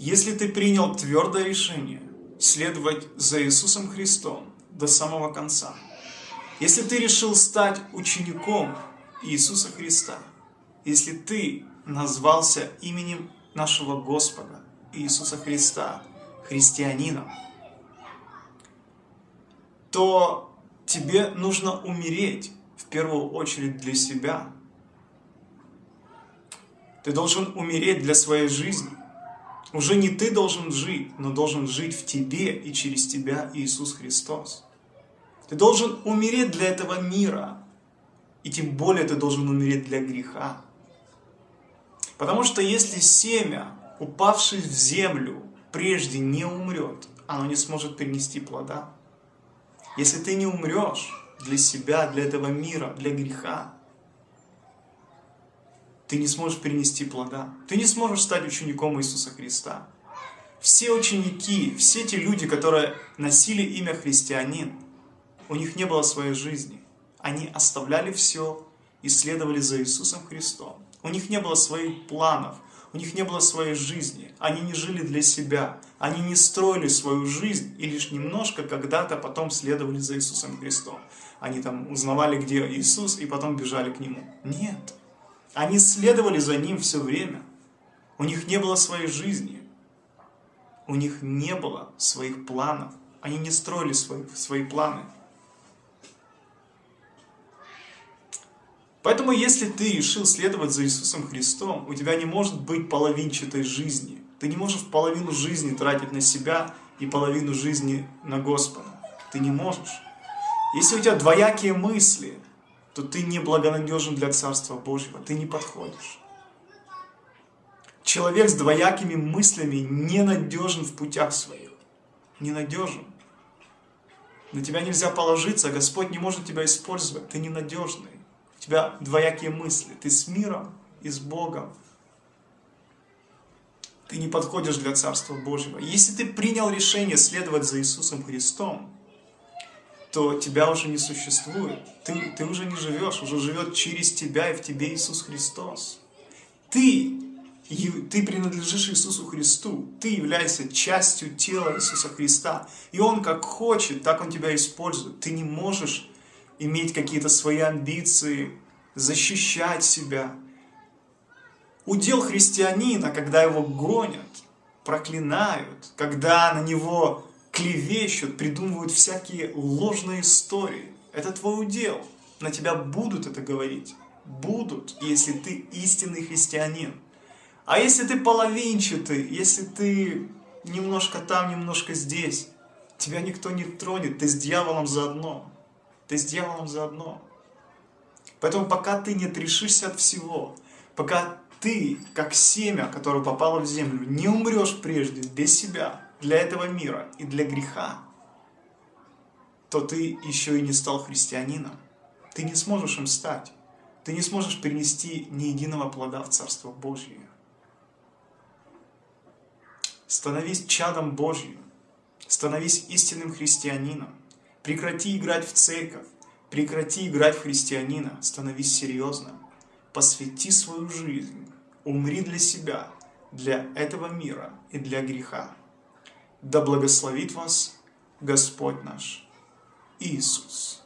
Если ты принял твердое решение следовать за Иисусом Христом до самого конца, если ты решил стать учеником Иисуса Христа, если ты назвался именем нашего Господа Иисуса Христа христианином, то тебе нужно умереть в первую очередь для себя. Ты должен умереть для своей жизни. Уже не ты должен жить, но должен жить в тебе и через тебя Иисус Христос. Ты должен умереть для этого мира. И тем более ты должен умереть для греха. Потому что если семя, упавшее в землю, прежде не умрет, оно не сможет принести плода. Если ты не умрешь для себя, для этого мира, для греха, ты не сможешь принести плода. Ты не сможешь стать учеником Иисуса Христа. Все ученики, все те люди, которые носили имя христианин, у них не было своей жизни. Они оставляли все и следовали за Иисусом Христом. У них не было своих планов, у них не было своей жизни. Они не жили для себя, они не строили свою жизнь и лишь немножко когда-то потом следовали за Иисусом Христом. Они там узнавали, где Иисус, и потом бежали к Нему. Нет. Они следовали за Ним все время. У них не было своей жизни. У них не было своих планов. Они не строили свои, свои планы. Поэтому, если ты решил следовать за Иисусом Христом, у тебя не может быть половинчатой жизни. Ты не можешь половину жизни тратить на себя и половину жизни на Господа. Ты не можешь. Если у тебя двоякие мысли, то ты не благонадежен для Царства Божьего, ты не подходишь. Человек с двоякими мыслями ненадежен в путях своих. Ненадежен. На тебя нельзя положиться, Господь не может тебя использовать, ты ненадежный. У тебя двоякие мысли, ты с миром и с Богом. Ты не подходишь для Царства Божьего. Если ты принял решение следовать за Иисусом Христом, то тебя уже не существует. Ты, ты уже не живешь, уже живет через тебя и в тебе Иисус Христос. Ты, ты принадлежишь Иисусу Христу, ты являешься частью тела Иисуса Христа. И Он как хочет, так Он тебя использует. Ты не можешь иметь какие-то свои амбиции, защищать себя. Удел христианина, когда его гонят, проклинают, когда на него клевещут, придумывают всякие ложные истории. Это твой удел. На тебя будут это говорить. Будут, если ты истинный христианин. А если ты половинчатый, если ты немножко там, немножко здесь, тебя никто не тронет, ты с дьяволом заодно. Ты с дьяволом заодно. Поэтому пока ты не отрешишься от всего, пока ты, как семя, которое попало в землю, не умрешь прежде для себя, для этого мира и для греха, то ты еще и не стал христианином. Ты не сможешь им стать. Ты не сможешь принести ни единого плода в Царство Божье. Становись чадом Божьим. Становись истинным христианином. Прекрати играть в церковь. Прекрати играть в христианина. Становись серьезным. Посвяти свою жизнь. Умри для себя, для этого мира и для греха. Да благословит вас Господь наш Иисус.